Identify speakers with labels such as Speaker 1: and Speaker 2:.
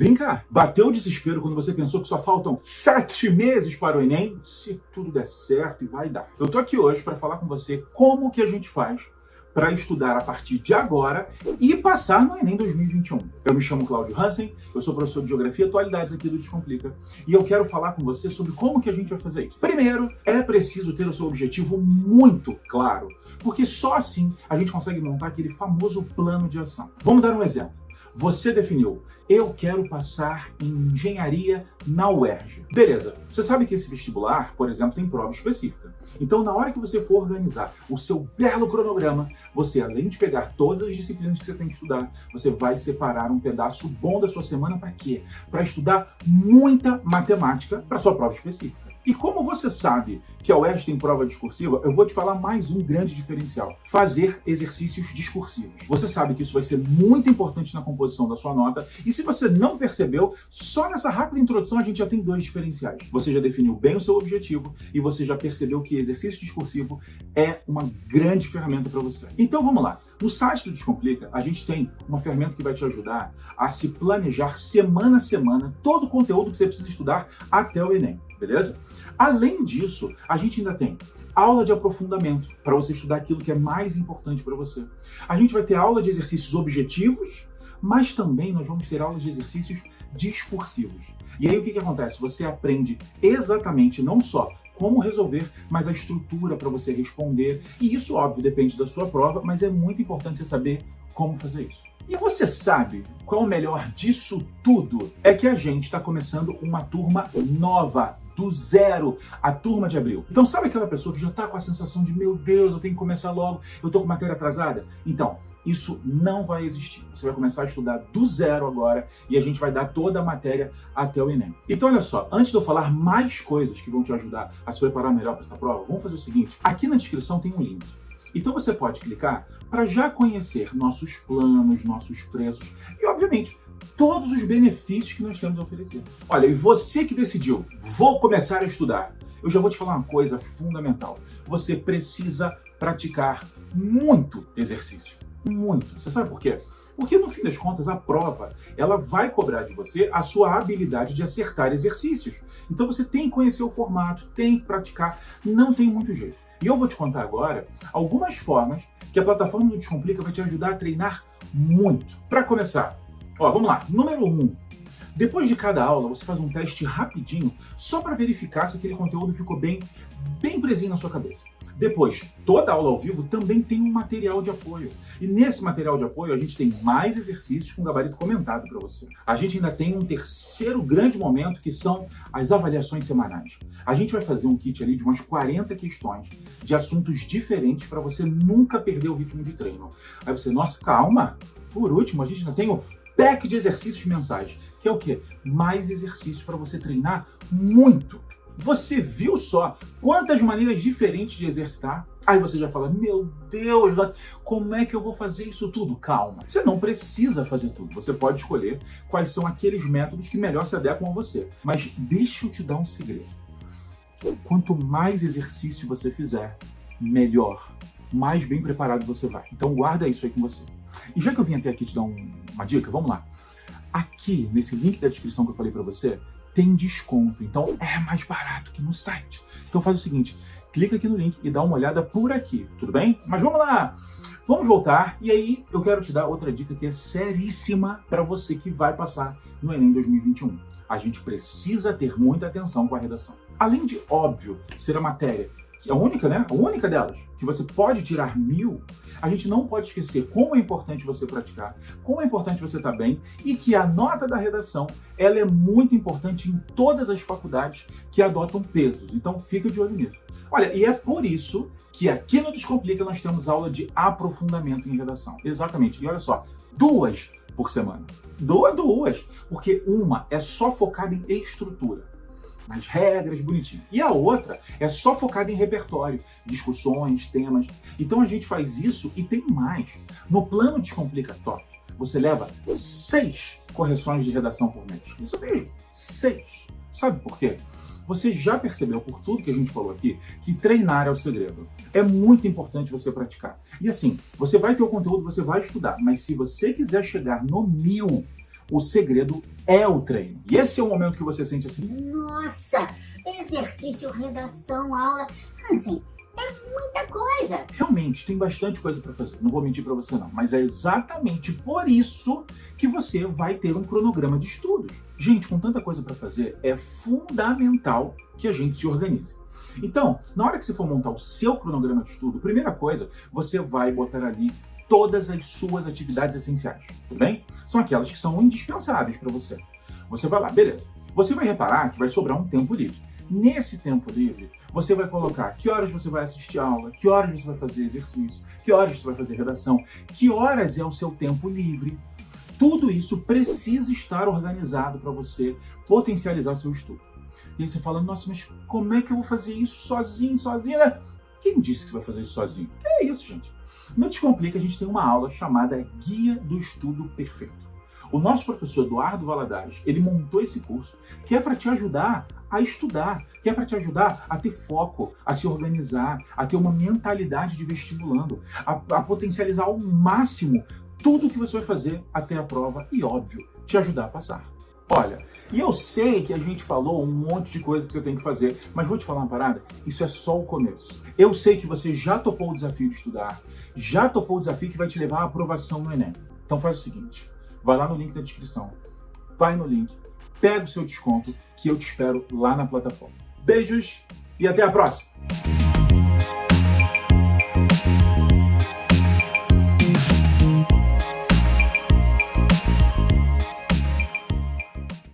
Speaker 1: Vem cá, bateu o desespero quando você pensou que só faltam sete meses para o Enem? Se tudo der certo, e vai dar. Eu tô aqui hoje para falar com você como que a gente faz para estudar a partir de agora e passar no Enem 2021. Eu me chamo Cláudio Hansen, eu sou professor de Geografia e Atualidades aqui do Descomplica e eu quero falar com você sobre como que a gente vai fazer isso. Primeiro, é preciso ter o seu objetivo muito claro, porque só assim a gente consegue montar aquele famoso plano de ação. Vamos dar um exemplo. Você definiu, eu quero passar em engenharia na UERJ. Beleza, você sabe que esse vestibular, por exemplo, tem prova específica. Então, na hora que você for organizar o seu belo cronograma, você, além de pegar todas as disciplinas que você tem que estudar, você vai separar um pedaço bom da sua semana para quê? Para estudar muita matemática para sua prova específica. E como você sabe que a UERJ tem prova discursiva, eu vou te falar mais um grande diferencial. Fazer exercícios discursivos. Você sabe que isso vai ser muito importante na composição da sua nota, e se você não percebeu, só nessa rápida introdução a gente já tem dois diferenciais. Você já definiu bem o seu objetivo e você já percebeu que exercício discursivo é uma grande ferramenta para você. Então vamos lá. No site do Descomplica, a gente tem uma ferramenta que vai te ajudar a se planejar semana a semana todo o conteúdo que você precisa estudar até o Enem beleza? Além disso, a gente ainda tem aula de aprofundamento para você estudar aquilo que é mais importante para você. A gente vai ter aula de exercícios objetivos, mas também nós vamos ter aulas de exercícios discursivos. E aí o que, que acontece? Você aprende exatamente não só como resolver, mas a estrutura para você responder. E isso, óbvio, depende da sua prova, mas é muito importante você saber como fazer isso. E você sabe qual o melhor disso tudo? É que a gente está começando uma turma nova do zero a turma de abril. Então sabe aquela pessoa que já está com a sensação de meu Deus, eu tenho que começar logo, eu estou com matéria atrasada? Então, isso não vai existir. Você vai começar a estudar do zero agora e a gente vai dar toda a matéria até o Enem. Então olha só, antes de eu falar mais coisas que vão te ajudar a se preparar melhor para essa prova, vamos fazer o seguinte, aqui na descrição tem um link. Então você pode clicar para já conhecer nossos planos, nossos preços e, obviamente, todos os benefícios que nós temos a oferecer. Olha, e você que decidiu, vou começar a estudar, eu já vou te falar uma coisa fundamental. Você precisa praticar muito exercício. Muito. Você sabe por quê? Porque no fim das contas a prova, ela vai cobrar de você a sua habilidade de acertar exercícios. Então você tem que conhecer o formato, tem que praticar, não tem muito jeito. E eu vou te contar agora algumas formas que a plataforma do Descomplica vai te ajudar a treinar muito. Para começar, Ó, vamos lá. Número 1. Um, depois de cada aula, você faz um teste rapidinho, só para verificar se aquele conteúdo ficou bem, bem presinho na sua cabeça. Depois, toda aula ao vivo também tem um material de apoio. E nesse material de apoio, a gente tem mais exercícios com gabarito comentado para você. A gente ainda tem um terceiro grande momento, que são as avaliações semanais. A gente vai fazer um kit ali de umas 40 questões de assuntos diferentes para você nunca perder o ritmo de treino. Aí você, nossa, calma! Por último, a gente ainda tem o pack de exercícios mensais, que é o quê? Mais exercícios para você treinar muito. Você viu só quantas maneiras diferentes de exercitar? Aí você já fala, meu Deus, como é que eu vou fazer isso tudo? Calma, você não precisa fazer tudo. Você pode escolher quais são aqueles métodos que melhor se adequam a você. Mas deixa eu te dar um segredo. Quanto mais exercício você fizer, melhor, mais bem preparado você vai. Então guarda isso aí com você. E já que eu vim até aqui te dar um, uma dica, vamos lá. Aqui, nesse link da descrição que eu falei para você, tem desconto. Então é mais barato que no site. Então faz o seguinte, clica aqui no link e dá uma olhada por aqui, tudo bem? Mas vamos lá! Vamos voltar e aí eu quero te dar outra dica que é seríssima para você que vai passar no Enem 2021. A gente precisa ter muita atenção com a redação. Além de, óbvio, ser a matéria a única, né? A única delas, que você pode tirar mil, a gente não pode esquecer como é importante você praticar, como é importante você estar bem e que a nota da redação ela é muito importante em todas as faculdades que adotam pesos. Então fica de olho nisso. Olha, e é por isso que aqui no Descomplica nós temos aula de aprofundamento em redação. Exatamente. E olha só, duas por semana. Duas, duas. Porque uma é só focada em estrutura nas regras, bonitinho. E a outra é só focada em repertório, discussões, temas. Então a gente faz isso e tem mais. No plano Descomplica Top, você leva seis correções de redação por mês. Isso mesmo, seis. Sabe por quê? Você já percebeu, por tudo que a gente falou aqui, que treinar é o segredo. É muito importante você praticar. E assim, você vai ter o conteúdo, você vai estudar, mas se você quiser chegar no mil, O segredo é o treino. E esse é o momento que você sente assim:
Speaker 2: Nossa, exercício, redação, aula. Assim, é muita coisa.
Speaker 1: Realmente, tem bastante coisa para fazer. Não vou mentir para você não, mas é exatamente por isso que você vai ter um cronograma de estudos. Gente, com tanta coisa para fazer, é fundamental que a gente se organize. Então, na hora que você for montar o seu cronograma de estudo, primeira coisa, você vai botar ali todas as suas atividades essenciais, tudo bem? São aquelas que são indispensáveis para você. Você vai lá, beleza. Você vai reparar que vai sobrar um tempo livre. Nesse tempo livre, você vai colocar que horas você vai assistir aula, que horas você vai fazer exercício, que horas você vai fazer redação, que horas é o seu tempo livre. Tudo isso precisa estar organizado para você potencializar seu estudo. E aí você fala, nossa, mas como é que eu vou fazer isso sozinho, sozinha? Quem disse que você vai fazer isso sozinho? É isso, gente? Não te complica, a gente tem uma aula chamada Guia do Estudo Perfeito. O nosso professor Eduardo Valadares, ele montou esse curso que é para te ajudar a estudar, que é para te ajudar a ter foco, a se organizar, a ter uma mentalidade de vestibulando, a, a potencializar ao máximo tudo que você vai fazer até a prova e, óbvio, te ajudar a passar. Olha, e eu sei que a gente falou um monte de coisa que você tem que fazer, mas vou te falar uma parada, isso é só o começo. Eu sei que você já topou o desafio de estudar, já topou o desafio que vai te levar à aprovação no Enem. Então faz o seguinte, vai lá no link da descrição, vai no link, pega o seu desconto, que eu te espero lá na plataforma. Beijos e até a próxima!